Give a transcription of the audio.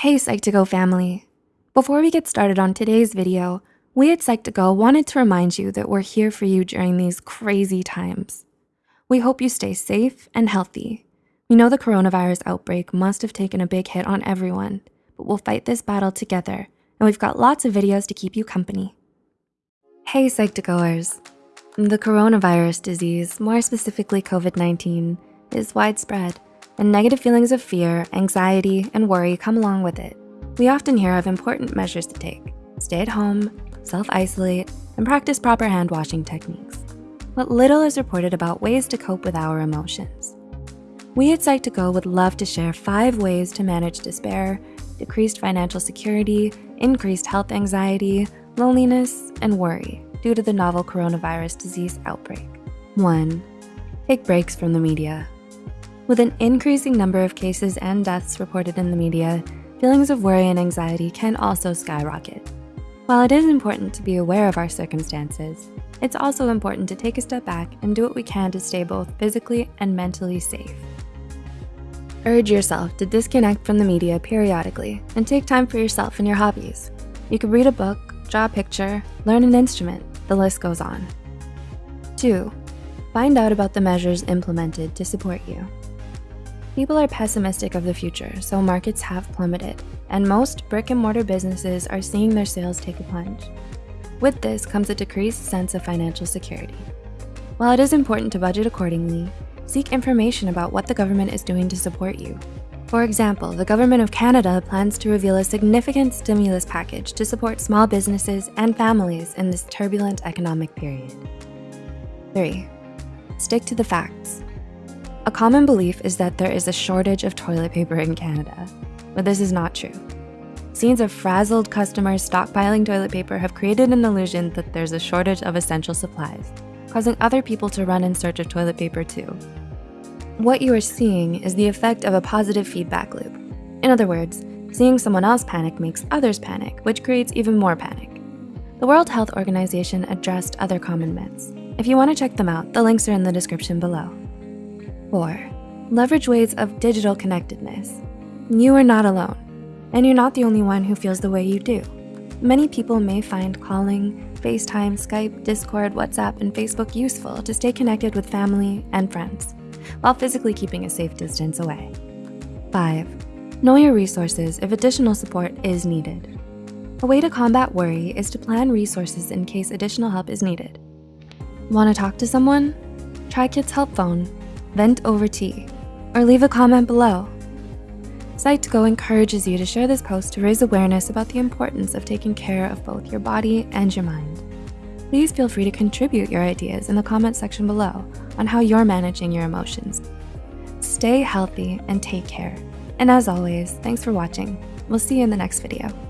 Hey Psych2Go family. Before we get started on today's video, we at Psych2Go wanted to remind you that we're here for you during these crazy times. We hope you stay safe and healthy. We know the coronavirus outbreak must have taken a big hit on everyone, but we'll fight this battle together and we've got lots of videos to keep you company. Hey Psych2Goers. The coronavirus disease, more specifically COVID-19, is widespread and negative feelings of fear, anxiety, and worry come along with it. We often hear of important measures to take. Stay at home, self-isolate, and practice proper hand washing techniques. But little is reported about ways to cope with our emotions. We at Psych2Go would love to share five ways to manage despair, decreased financial security, increased health anxiety, loneliness, and worry due to the novel coronavirus disease outbreak. One, take breaks from the media. With an increasing number of cases and deaths reported in the media, feelings of worry and anxiety can also skyrocket. While it is important to be aware of our circumstances, it's also important to take a step back and do what we can to stay both physically and mentally safe. Urge yourself to disconnect from the media periodically and take time for yourself and your hobbies. You could read a book, draw a picture, learn an instrument, the list goes on. Two, find out about the measures implemented to support you. People are pessimistic of the future, so markets have plummeted, and most brick and mortar businesses are seeing their sales take a plunge. With this comes a decreased sense of financial security. While it is important to budget accordingly, seek information about what the government is doing to support you. For example, the Government of Canada plans to reveal a significant stimulus package to support small businesses and families in this turbulent economic period. Three, stick to the facts. A common belief is that there is a shortage of toilet paper in Canada, but this is not true. Scenes of frazzled customers stockpiling toilet paper have created an illusion that there's a shortage of essential supplies, causing other people to run in search of toilet paper too. What you are seeing is the effect of a positive feedback loop. In other words, seeing someone else panic makes others panic, which creates even more panic. The World Health Organization addressed other common myths. If you wanna check them out, the links are in the description below. Four, leverage ways of digital connectedness. You are not alone, and you're not the only one who feels the way you do. Many people may find calling, FaceTime, Skype, Discord, WhatsApp, and Facebook useful to stay connected with family and friends, while physically keeping a safe distance away. Five, know your resources if additional support is needed. A way to combat worry is to plan resources in case additional help is needed. Wanna talk to someone? Try Kids Help Phone vent over tea, or leave a comment below. Psych2Go encourages you to share this post to raise awareness about the importance of taking care of both your body and your mind. Please feel free to contribute your ideas in the comment section below on how you're managing your emotions. Stay healthy and take care. And as always, thanks for watching. We'll see you in the next video.